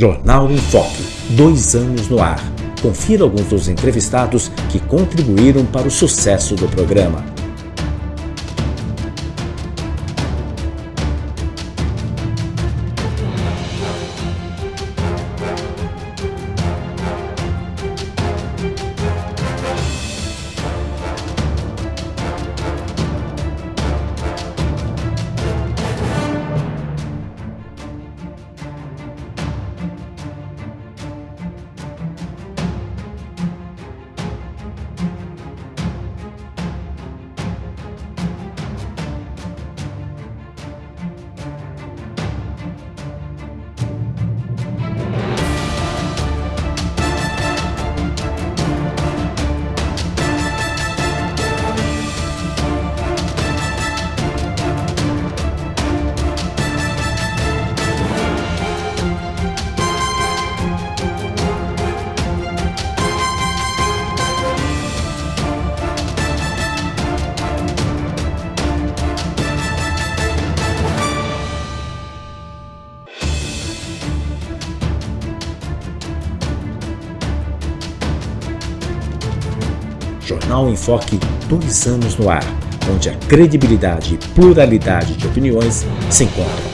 Jornal em Foque, dois anos no ar. Confira alguns dos entrevistados que contribuíram para o sucesso do programa. Jornal em Foque, dois anos no ar, onde a credibilidade e pluralidade de opiniões se encontram.